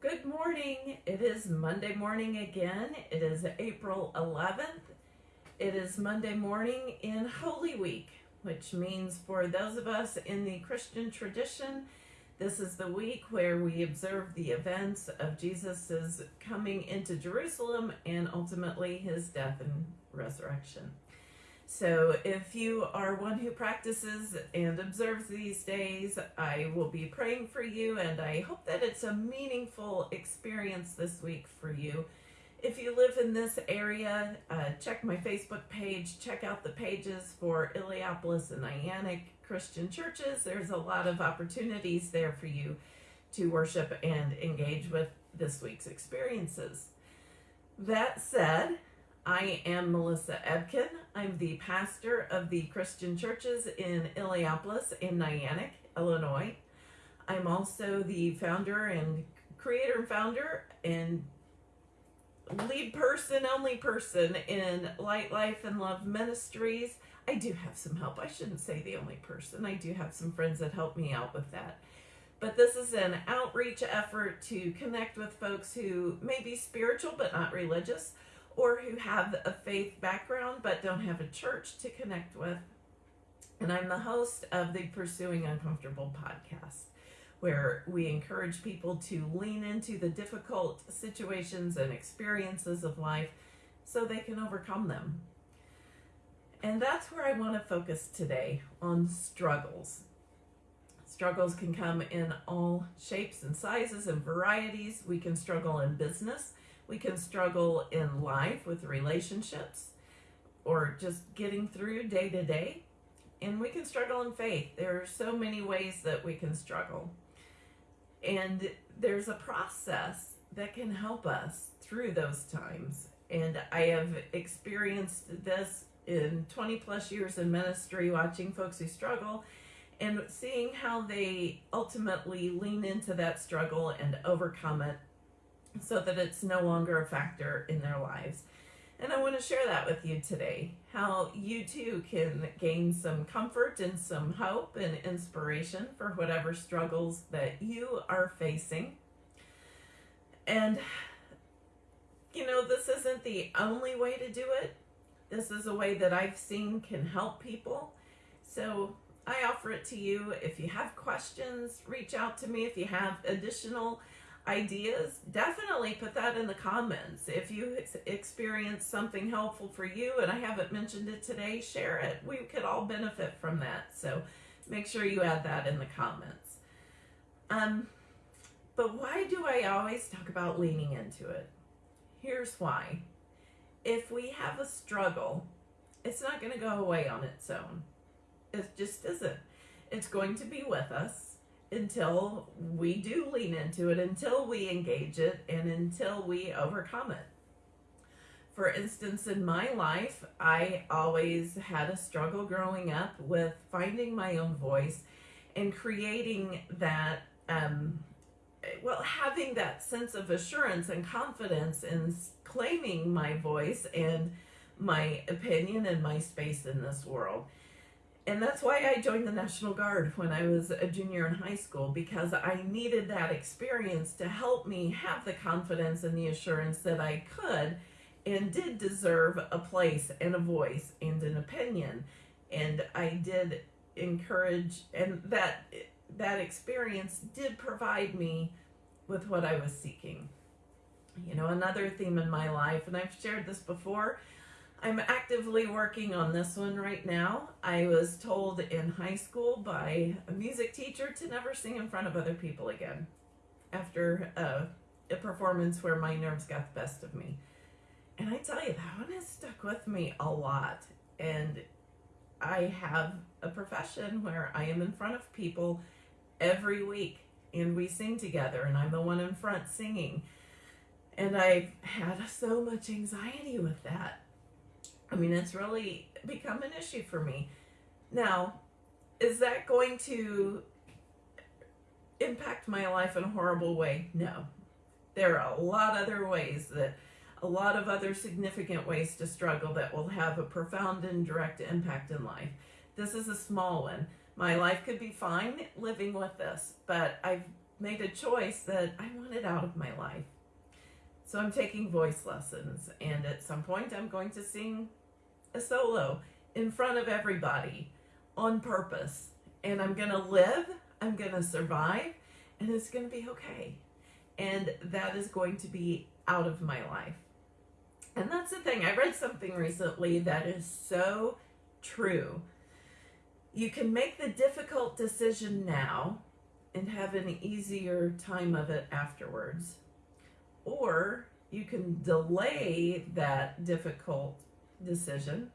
Good morning. It is Monday morning again. It is April 11th. It is Monday morning in Holy Week, which means for those of us in the Christian tradition, this is the week where we observe the events of Jesus' coming into Jerusalem and ultimately his death and resurrection. So if you are one who practices and observes these days, I will be praying for you and I hope that it's a meaningful experience this week for you. If you live in this area, uh, check my Facebook page, check out the pages for Illiopolis and Niantic Christian churches. There's a lot of opportunities there for you to worship and engage with this week's experiences. That said, I am Melissa Ebken. I'm the pastor of the Christian churches in Illiopolis in Niantic, Illinois. I'm also the founder and creator and founder and lead person, only person in Light Life and Love Ministries. I do have some help. I shouldn't say the only person. I do have some friends that help me out with that. But this is an outreach effort to connect with folks who may be spiritual but not religious or who have a faith background but don't have a church to connect with. And I'm the host of the Pursuing Uncomfortable podcast, where we encourage people to lean into the difficult situations and experiences of life so they can overcome them. And that's where I want to focus today on struggles. Struggles can come in all shapes and sizes and varieties. We can struggle in business we can struggle in life with relationships or just getting through day to day. And we can struggle in faith. There are so many ways that we can struggle. And there's a process that can help us through those times. And I have experienced this in 20 plus years in ministry, watching folks who struggle and seeing how they ultimately lean into that struggle and overcome it so that it's no longer a factor in their lives. And I want to share that with you today how you too can gain some comfort and some hope and inspiration for whatever struggles that you are facing. And, you know, this isn't the only way to do it. This is a way that I've seen can help people. So I offer it to you. If you have questions, reach out to me. If you have additional ideas, definitely put that in the comments. If you experience something helpful for you and I haven't mentioned it today, share it. We could all benefit from that. So make sure you add that in the comments. Um, but why do I always talk about leaning into it? Here's why. If we have a struggle, it's not going to go away on its own. It just isn't. It's going to be with us until we do lean into it, until we engage it, and until we overcome it. For instance, in my life, I always had a struggle growing up with finding my own voice and creating that, um, well, having that sense of assurance and confidence in claiming my voice and my opinion and my space in this world and that's why I joined the National Guard when I was a junior in high school because I needed that experience to help me have the confidence and the assurance that I could and did deserve a place and a voice and an opinion. And I did encourage and that that experience did provide me with what I was seeking. You know, another theme in my life, and I've shared this before, I'm actively working on this one right now. I was told in high school by a music teacher to never sing in front of other people again after a, a performance where my nerves got the best of me. And I tell you, that one has stuck with me a lot. And I have a profession where I am in front of people every week and we sing together and I'm the one in front singing. And I've had so much anxiety with that I mean, it's really become an issue for me. Now, is that going to impact my life in a horrible way? No. There are a lot of other ways that a lot of other significant ways to struggle that will have a profound and direct impact in life. This is a small one. My life could be fine living with this, but I've made a choice that I want it out of my life. So I'm taking voice lessons, and at some point, I'm going to sing a solo in front of everybody on purpose. And I'm going to live, I'm going to survive, and it's going to be okay. And that is going to be out of my life. And that's the thing. I read something recently that is so true. You can make the difficult decision now and have an easier time of it afterwards. Or you can delay that difficult decision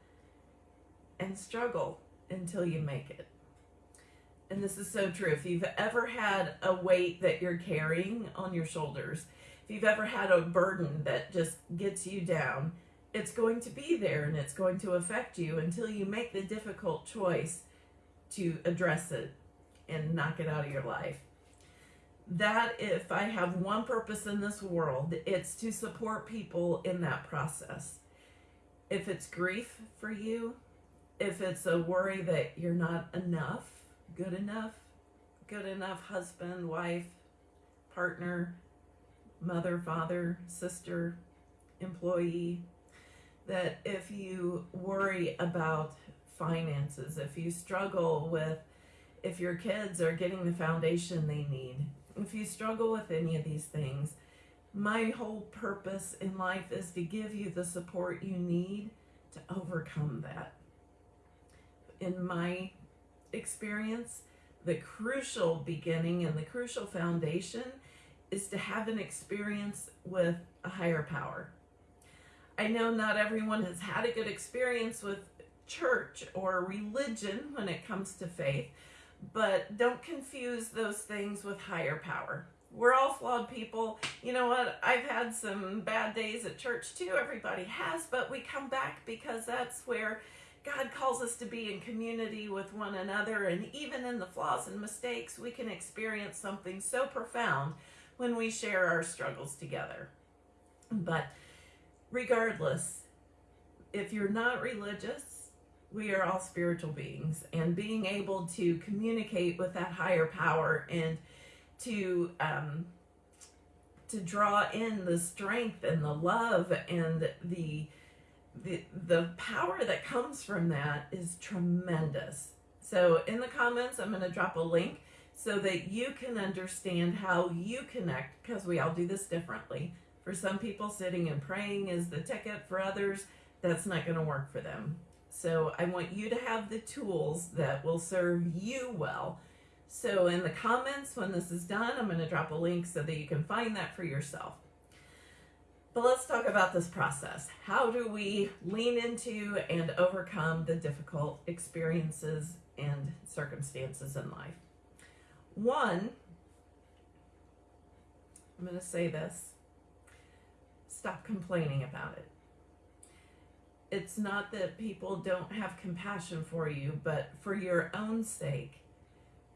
and struggle until you make it. And this is so true. If you've ever had a weight that you're carrying on your shoulders, if you've ever had a burden that just gets you down, it's going to be there and it's going to affect you until you make the difficult choice to address it and knock it out of your life. That, if I have one purpose in this world, it's to support people in that process. If it's grief for you, if it's a worry that you're not enough, good enough, good enough husband, wife, partner, mother, father, sister, employee, that if you worry about finances, if you struggle with if your kids are getting the foundation they need, if you struggle with any of these things, my whole purpose in life is to give you the support you need to overcome that. In my experience, the crucial beginning and the crucial foundation is to have an experience with a higher power. I know not everyone has had a good experience with church or religion when it comes to faith, but don't confuse those things with higher power. We're all flawed people. You know what? I've had some bad days at church too. Everybody has, but we come back because that's where God calls us to be in community with one another. And even in the flaws and mistakes, we can experience something so profound when we share our struggles together. But regardless, if you're not religious, we are all spiritual beings, and being able to communicate with that higher power and to um, to draw in the strength and the love and the the the power that comes from that is tremendous. So in the comments, I'm going to drop a link so that you can understand how you connect because we all do this differently. For some people, sitting and praying is the ticket. For others, that's not going to work for them. So I want you to have the tools that will serve you well. So in the comments, when this is done, I'm going to drop a link so that you can find that for yourself. But let's talk about this process. How do we lean into and overcome the difficult experiences and circumstances in life? One, I'm going to say this stop complaining about it. It's not that people don't have compassion for you, but for your own sake,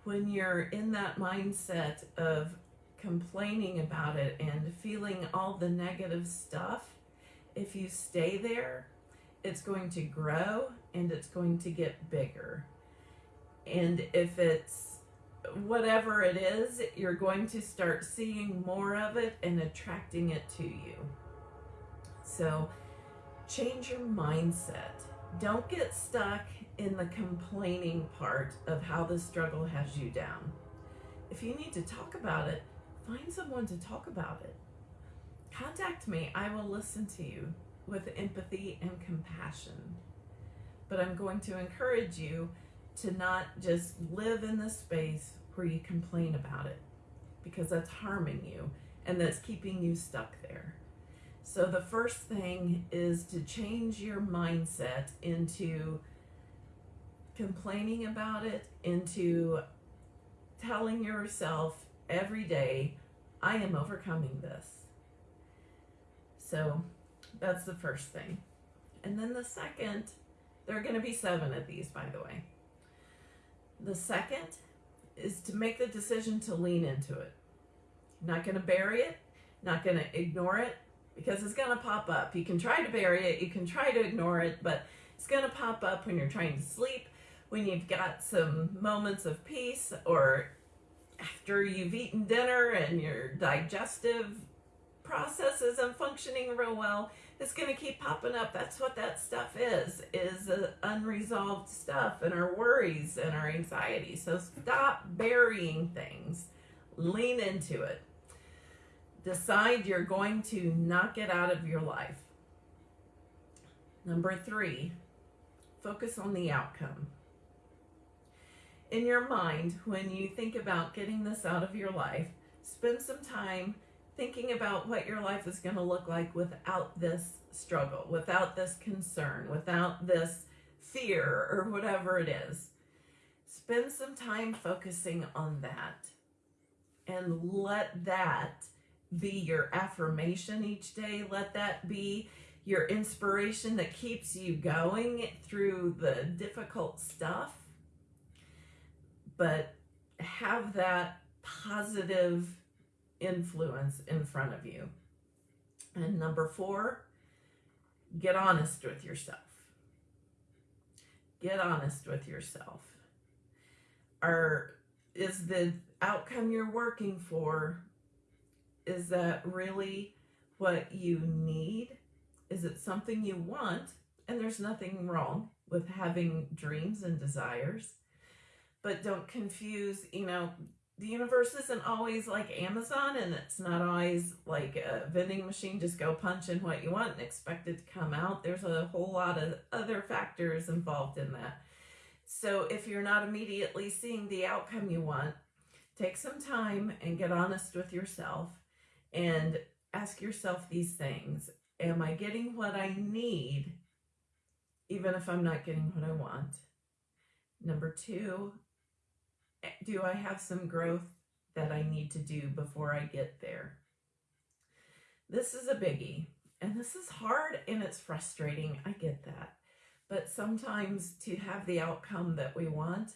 when you're in that mindset of complaining about it and feeling all the negative stuff, if you stay there, it's going to grow and it's going to get bigger. And if it's whatever it is, you're going to start seeing more of it and attracting it to you. So change your mindset. Don't get stuck in the complaining part of how the struggle has you down. If you need to talk about it, find someone to talk about it. Contact me. I will listen to you with empathy and compassion. But I'm going to encourage you to not just live in the space where you complain about it because that's harming you and that's keeping you stuck there. So the first thing is to change your mindset into complaining about it, into telling yourself every day, I am overcoming this. So that's the first thing. And then the second, there are going to be seven of these, by the way. The second is to make the decision to lean into it. Not going to bury it, not going to ignore it, because it's going to pop up. You can try to bury it, you can try to ignore it, but it's going to pop up when you're trying to sleep, when you've got some moments of peace, or after you've eaten dinner and your digestive process isn't functioning real well, it's going to keep popping up. That's what that stuff is, is uh, unresolved stuff and our worries and our anxiety. So stop burying things. Lean into it. Decide you're going to knock it out of your life. Number three, focus on the outcome. In your mind, when you think about getting this out of your life, spend some time thinking about what your life is going to look like without this struggle, without this concern, without this fear, or whatever it is. Spend some time focusing on that and let that be your affirmation each day. Let that be your inspiration that keeps you going through the difficult stuff. But have that positive influence in front of you. And number four, get honest with yourself. Get honest with yourself. Are is the outcome you're working for is that really what you need? Is it something you want? And there's nothing wrong with having dreams and desires. But don't confuse, you know, the universe isn't always like Amazon and it's not always like a vending machine, just go punch in what you want and expect it to come out. There's a whole lot of other factors involved in that. So if you're not immediately seeing the outcome you want, take some time and get honest with yourself and ask yourself these things. Am I getting what I need even if I'm not getting what I want? Number two, do I have some growth that I need to do before I get there? This is a biggie, and this is hard and it's frustrating. I get that. But sometimes to have the outcome that we want,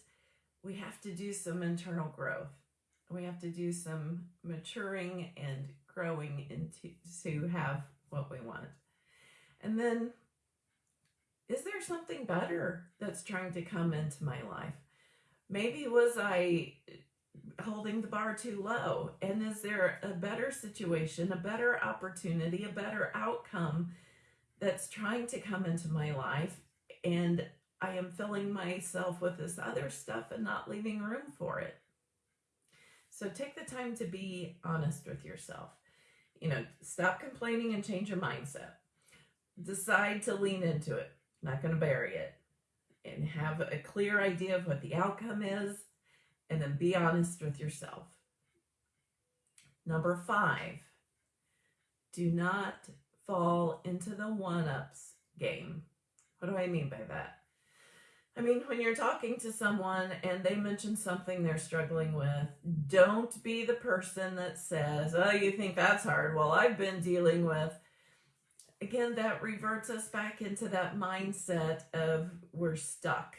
we have to do some internal growth. We have to do some maturing and growing into to have what we want. And then is there something better that's trying to come into my life? Maybe was I holding the bar too low? And is there a better situation, a better opportunity, a better outcome that's trying to come into my life? And I am filling myself with this other stuff and not leaving room for it. So take the time to be honest with yourself. You know, stop complaining and change your mindset. Decide to lean into it. Not going to bury it and have a clear idea of what the outcome is, and then be honest with yourself. Number five, do not fall into the one ups game. What do I mean by that? I mean, when you're talking to someone and they mention something they're struggling with, don't be the person that says, Oh, you think that's hard? Well, I've been dealing with again, that reverts us back into that mindset of we're stuck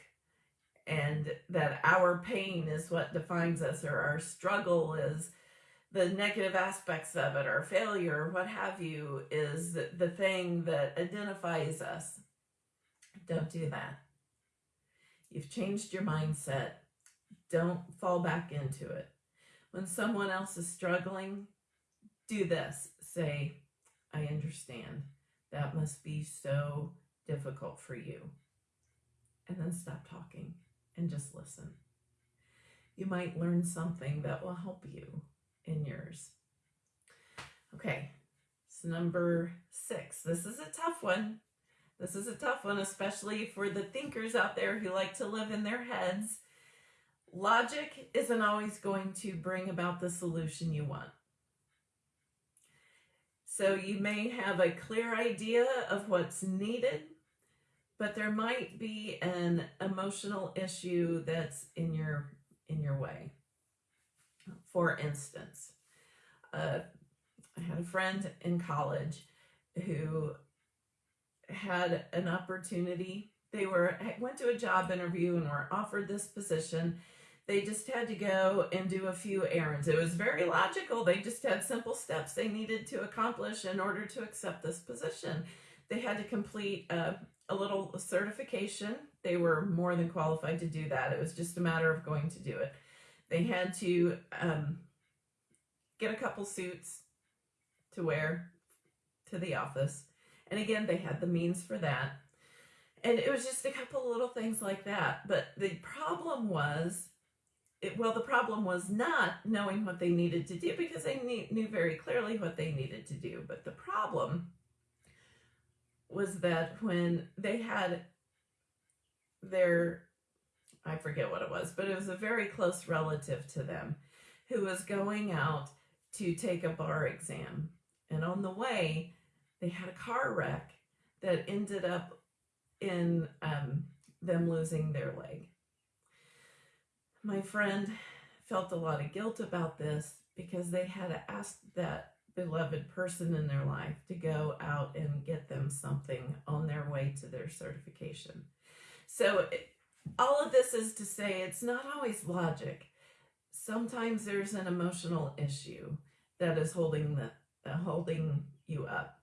and that our pain is what defines us or our struggle is the negative aspects of it or failure what have you is the, the thing that identifies us. Don't do that. You've changed your mindset. Don't fall back into it. When someone else is struggling, do this. Say, I understand. That must be so difficult for you. And then stop talking and just listen. You might learn something that will help you in yours. Okay, so number six. This is a tough one. This is a tough one, especially for the thinkers out there who like to live in their heads. Logic isn't always going to bring about the solution you want. So you may have a clear idea of what's needed, but there might be an emotional issue that's in your in your way. For instance, uh, I had a friend in college who had an opportunity. They were went to a job interview and were offered this position they just had to go and do a few errands. It was very logical. They just had simple steps they needed to accomplish in order to accept this position. They had to complete a, a little certification. They were more than qualified to do that. It was just a matter of going to do it. They had to um, get a couple suits to wear to the office. And again, they had the means for that. And it was just a couple little things like that. But the problem was, it, well, the problem was not knowing what they needed to do because they knew, knew very clearly what they needed to do. But the problem was that when they had their, I forget what it was, but it was a very close relative to them who was going out to take a bar exam. And on the way, they had a car wreck that ended up in um, them losing their leg. My friend felt a lot of guilt about this because they had asked that beloved person in their life to go out and get them something on their way to their certification. So it, all of this is to say it's not always logic. Sometimes there's an emotional issue that is holding the uh, holding you up.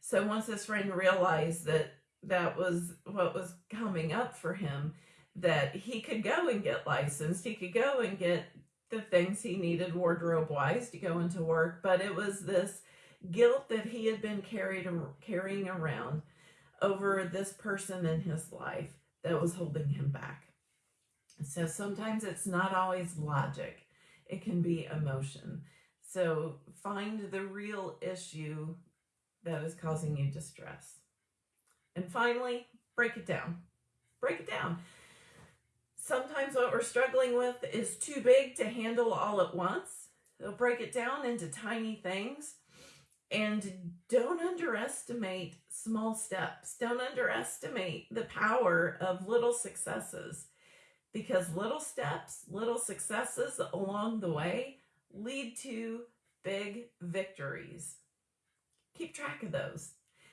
So once this friend realized that that was what was coming up for him, that he could go and get licensed, he could go and get the things he needed wardrobe wise to go into work, but it was this guilt that he had been carried carrying around over this person in his life that was holding him back. So sometimes it's not always logic. It can be emotion. So find the real issue that is causing you distress. And finally, break it down. Break it down. Sometimes what we're struggling with is too big to handle all at once. So break it down into tiny things. And don't underestimate small steps. Don't underestimate the power of little successes because little steps, little successes along the way lead to big victories. Keep track of those.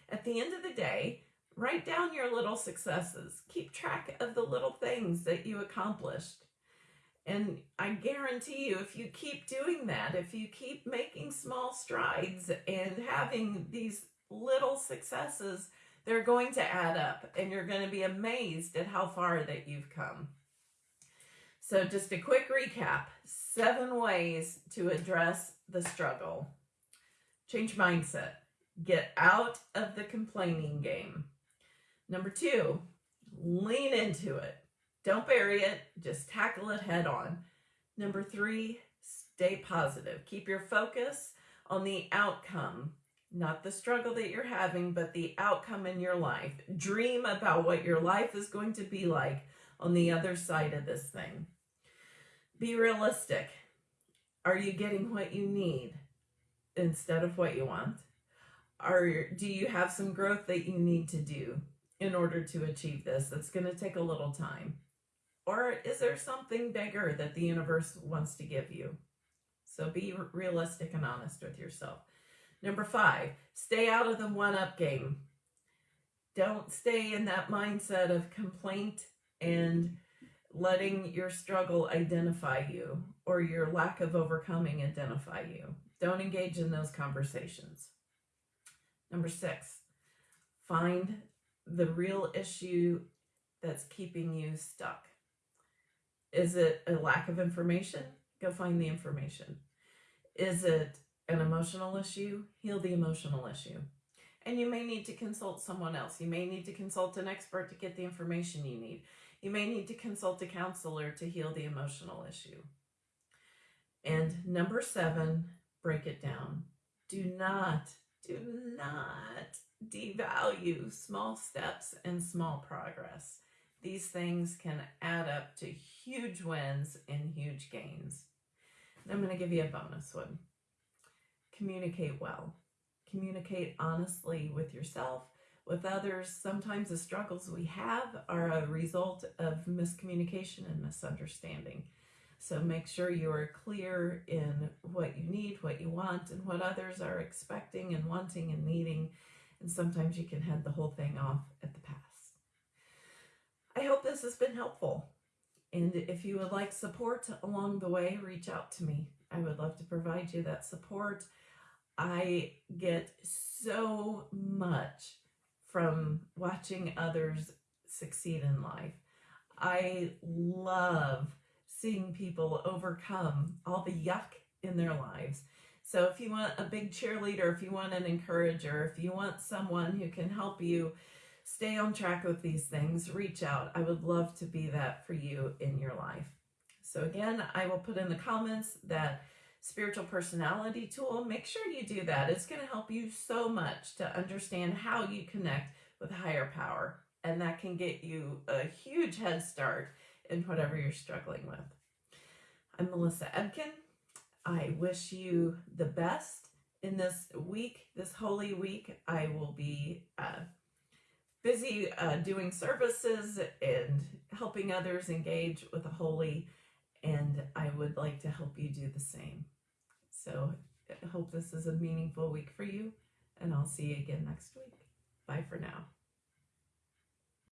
At the end of the day, write down your little successes. Keep track of the little things that you accomplished. And I guarantee you, if you keep doing that, if you keep making small strides and having these little successes, they're going to add up and you're going to be amazed at how far that you've come. So just a quick recap, seven ways to address the struggle. Change mindset. Get out of the complaining game. Number two, lean into it. Don't bury it, just tackle it head on. Number three, stay positive. Keep your focus on the outcome, not the struggle that you're having, but the outcome in your life. Dream about what your life is going to be like on the other side of this thing. Be realistic. Are you getting what you need instead of what you want? Are do you have some growth that you need to do in order to achieve this that's going to take a little time? Or is there something bigger that the universe wants to give you? So be realistic and honest with yourself. Number five, stay out of the one-up game. Don't stay in that mindset of complaint and letting your struggle identify you or your lack of overcoming identify you. Don't engage in those conversations. Number six, find the real issue that's keeping you stuck. Is it a lack of information? Go find the information. Is it an emotional issue? Heal the emotional issue. And you may need to consult someone else. You may need to consult an expert to get the information you need. You may need to consult a counselor to heal the emotional issue. And number seven, break it down. Do not, do not devalue small steps and small progress. These things can add up to huge wins and huge gains. And I'm going to give you a bonus one. Communicate well. Communicate honestly with yourself with others, sometimes the struggles we have are a result of miscommunication and misunderstanding. So make sure you are clear in what you need, what you want, and what others are expecting and wanting and needing. And sometimes you can head the whole thing off at the pass. I hope this has been helpful. And if you would like support along the way, reach out to me. I would love to provide you that support. I get so much from watching others succeed in life. I love seeing people overcome all the yuck in their lives. So if you want a big cheerleader, if you want an encourager, if you want someone who can help you stay on track with these things, reach out. I would love to be that for you in your life. So again, I will put in the comments that spiritual personality tool. Make sure you do that. It's going to help you so much to understand how you connect with higher power. And that can get you a huge head start in whatever you're struggling with. I'm Melissa Ebken. I wish you the best in this week, this holy week. I will be uh, busy uh, doing services and helping others engage with the holy, and I would like to help you do the same. So I hope this is a meaningful week for you, and I'll see you again next week. Bye for now.